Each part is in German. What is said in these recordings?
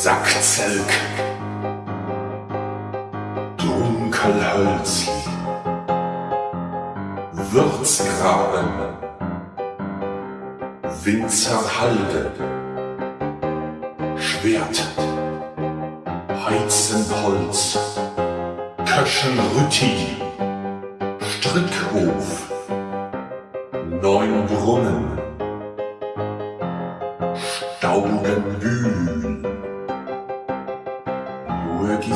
Sackzelk. Dunkelhölzli Würzgraben Winzerhalde. Schwert. Heizenholz. Köschenrütti. Strickhof. Neunbrunnen. Staudenbühl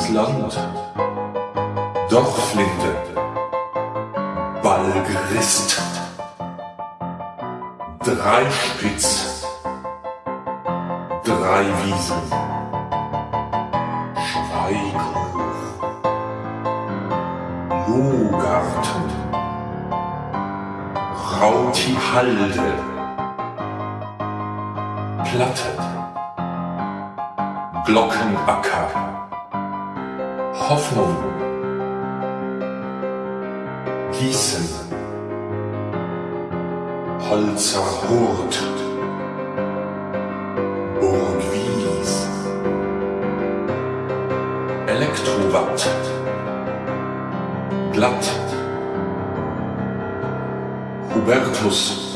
Jurgisland Dorflinde Balgrist Dreispitz Dreiwiesen Schweighof Lohgarten Rautihalde Platte. Glockenacker Hoffnung Gießen. Holzer Hurt. Burgwies Elektrowatt. Glatt. Hubertus